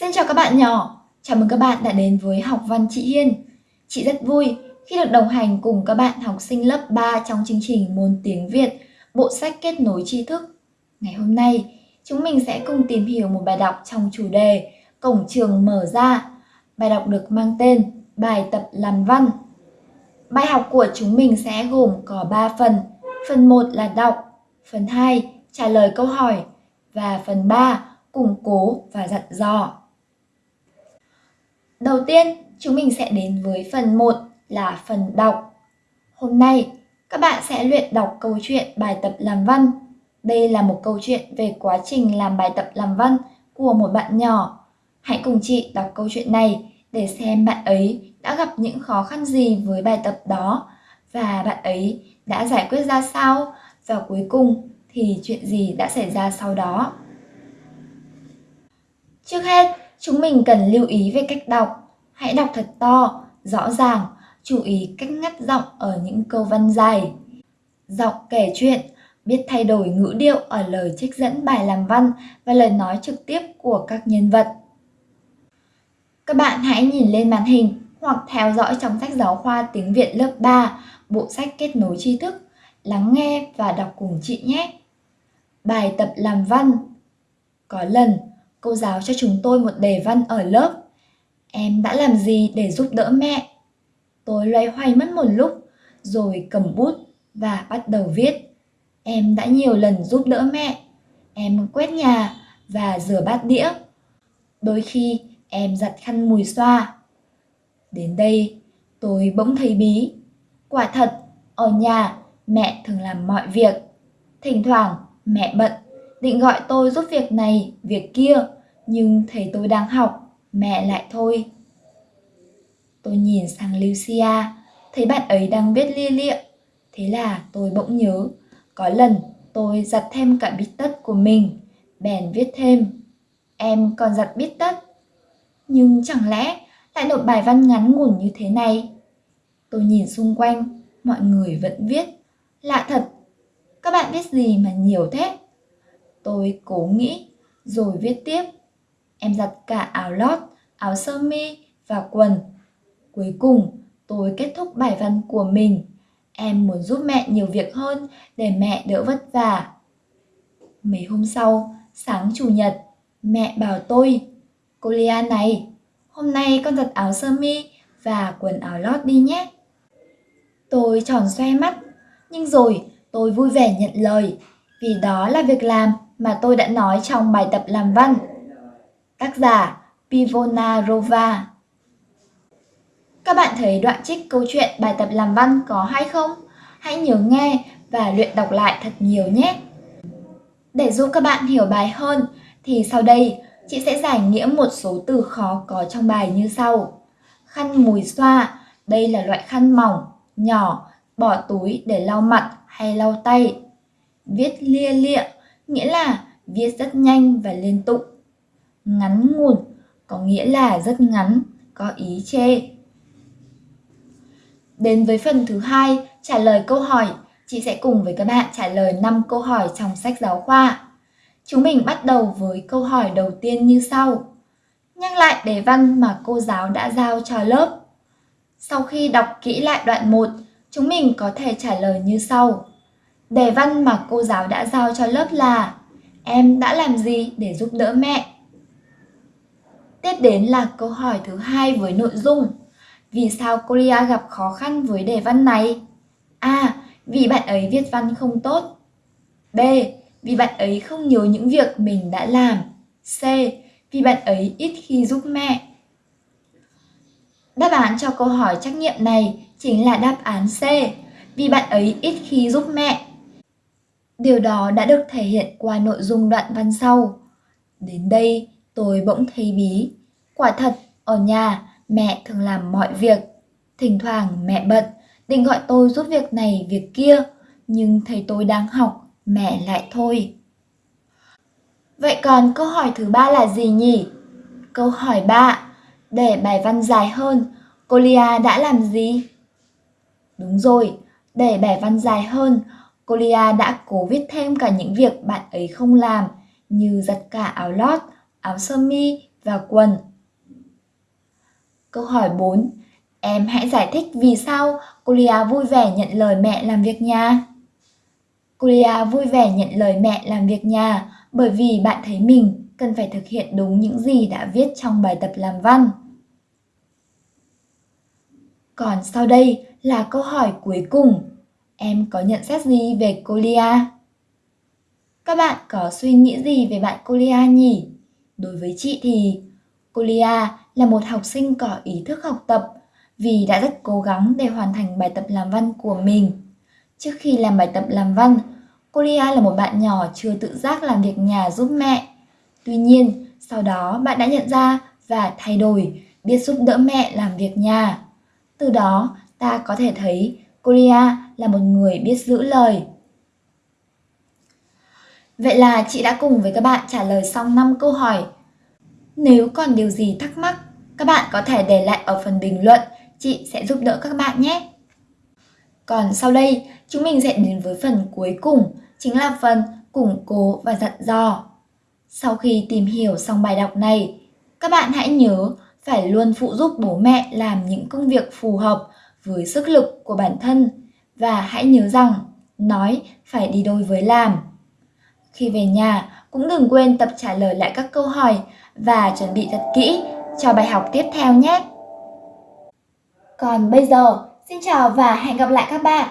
Xin chào các bạn nhỏ, chào mừng các bạn đã đến với học văn chị Hiên. Chị rất vui khi được đồng hành cùng các bạn học sinh lớp 3 trong chương trình môn tiếng Việt, bộ sách kết nối tri thức. Ngày hôm nay, chúng mình sẽ cùng tìm hiểu một bài đọc trong chủ đề Cổng trường mở ra. Bài đọc được mang tên Bài tập làm văn. Bài học của chúng mình sẽ gồm có 3 phần. Phần 1 là đọc, phần 2 trả lời câu hỏi và phần 3 củng cố và dặn dò. Đầu tiên, chúng mình sẽ đến với phần 1 là phần đọc. Hôm nay, các bạn sẽ luyện đọc câu chuyện bài tập làm văn. Đây là một câu chuyện về quá trình làm bài tập làm văn của một bạn nhỏ. Hãy cùng chị đọc câu chuyện này để xem bạn ấy đã gặp những khó khăn gì với bài tập đó và bạn ấy đã giải quyết ra sao và cuối cùng thì chuyện gì đã xảy ra sau đó. Trước hết, chúng mình cần lưu ý về cách đọc. Hãy đọc thật to, rõ ràng, chú ý cách ngắt giọng ở những câu văn dài. Giọng kể chuyện, biết thay đổi ngữ điệu ở lời trích dẫn bài làm văn và lời nói trực tiếp của các nhân vật. Các bạn hãy nhìn lên màn hình hoặc theo dõi trong sách giáo khoa tiếng Việt lớp 3, bộ sách kết nối tri thức, lắng nghe và đọc cùng chị nhé. Bài tập làm văn Có lần, cô giáo cho chúng tôi một đề văn ở lớp. Em đã làm gì để giúp đỡ mẹ? Tôi loay hoay mất một lúc, rồi cầm bút và bắt đầu viết. Em đã nhiều lần giúp đỡ mẹ. Em quét nhà và rửa bát đĩa. Đôi khi em giặt khăn mùi xoa. Đến đây, tôi bỗng thấy bí. Quả thật, ở nhà mẹ thường làm mọi việc. Thỉnh thoảng mẹ bận, định gọi tôi giúp việc này, việc kia, nhưng thấy tôi đang học, mẹ lại thôi. Tôi nhìn sang Lucia, thấy bạn ấy đang viết lia lịa. Thế là tôi bỗng nhớ, có lần tôi giặt thêm cả bít tất của mình, bèn viết thêm. Em còn giặt bít tất. Nhưng chẳng lẽ lại nộp bài văn ngắn ngủn như thế này? Tôi nhìn xung quanh, mọi người vẫn viết. Lạ thật, các bạn biết gì mà nhiều thế? Tôi cố nghĩ, rồi viết tiếp. Em giặt cả áo lót, áo sơ mi và quần. Cuối cùng, tôi kết thúc bài văn của mình. Em muốn giúp mẹ nhiều việc hơn để mẹ đỡ vất vả. Mấy hôm sau, sáng chủ nhật, mẹ bảo tôi, cô Lia này, hôm nay con giặt áo sơ mi và quần áo lót đi nhé. Tôi tròn xoe mắt, nhưng rồi tôi vui vẻ nhận lời, vì đó là việc làm mà tôi đã nói trong bài tập làm văn. Tác giả Pivona Rova Các bạn thấy đoạn trích câu chuyện bài tập làm văn có hay không? Hãy nhớ nghe và luyện đọc lại thật nhiều nhé! Để giúp các bạn hiểu bài hơn thì sau đây chị sẽ giải nghĩa một số từ khó có trong bài như sau. Khăn mùi xoa, đây là loại khăn mỏng, nhỏ, bỏ túi để lau mặt hay lau tay. Viết lia lịa, nghĩa là viết rất nhanh và liên tục. Ngắn nguồn có nghĩa là rất ngắn, có ý chê. Đến với phần thứ hai, trả lời câu hỏi, chị sẽ cùng với các bạn trả lời 5 câu hỏi trong sách giáo khoa. Chúng mình bắt đầu với câu hỏi đầu tiên như sau. Nhắc lại đề văn mà cô giáo đã giao cho lớp. Sau khi đọc kỹ lại đoạn 1, chúng mình có thể trả lời như sau. Đề văn mà cô giáo đã giao cho lớp là, Em đã làm gì để giúp đỡ mẹ? Tiếp đến là câu hỏi thứ hai với nội dung, Vì sao cô Lia gặp khó khăn với đề văn này? A. Vì bạn ấy viết văn không tốt B. Vì bạn ấy không nhớ những việc mình đã làm C. Vì bạn ấy ít khi giúp mẹ Đáp án cho câu hỏi trắc nghiệm này chính là đáp án C, Vì bạn ấy ít khi giúp mẹ Điều đó đã được thể hiện qua nội dung đoạn văn sau. Đến đây, tôi bỗng thấy bí. Quả thật, ở nhà, mẹ thường làm mọi việc. Thỉnh thoảng mẹ bận, định gọi tôi giúp việc này, việc kia. Nhưng thấy tôi đang học, mẹ lại thôi. Vậy còn câu hỏi thứ ba là gì nhỉ? Câu hỏi 3. Để bài văn dài hơn, Colia đã làm gì? Đúng rồi, để bài văn dài hơn, Cô Lia đã cố viết thêm cả những việc bạn ấy không làm như giặt cả áo lót, áo sơ mi và quần. Câu hỏi 4. Em hãy giải thích vì sao Colia vui vẻ nhận lời mẹ làm việc nhà. Colia vui vẻ nhận lời mẹ làm việc nhà bởi vì bạn thấy mình cần phải thực hiện đúng những gì đã viết trong bài tập làm văn. Còn sau đây là câu hỏi cuối cùng. Em có nhận xét gì về Colia? Các bạn có suy nghĩ gì về bạn Colia nhỉ? Đối với chị thì Colia là một học sinh có ý thức học tập vì đã rất cố gắng để hoàn thành bài tập làm văn của mình. Trước khi làm bài tập làm văn, Colia là một bạn nhỏ chưa tự giác làm việc nhà giúp mẹ. Tuy nhiên, sau đó bạn đã nhận ra và thay đổi, biết giúp đỡ mẹ làm việc nhà. Từ đó, ta có thể thấy Colia là một người biết giữ lời. Vậy là chị đã cùng với các bạn trả lời xong 5 câu hỏi. Nếu còn điều gì thắc mắc, các bạn có thể để lại ở phần bình luận, chị sẽ giúp đỡ các bạn nhé. Còn sau đây, chúng mình sẽ đến với phần cuối cùng, chính là phần củng cố và dặn dò. Sau khi tìm hiểu xong bài đọc này, các bạn hãy nhớ phải luôn phụ giúp bố mẹ làm những công việc phù hợp với sức lực của bản thân và hãy nhớ rằng nói phải đi đôi với làm. Khi về nhà, cũng đừng quên tập trả lời lại các câu hỏi và chuẩn bị thật kỹ cho bài học tiếp theo nhé. Còn bây giờ, xin chào và hẹn gặp lại các bạn.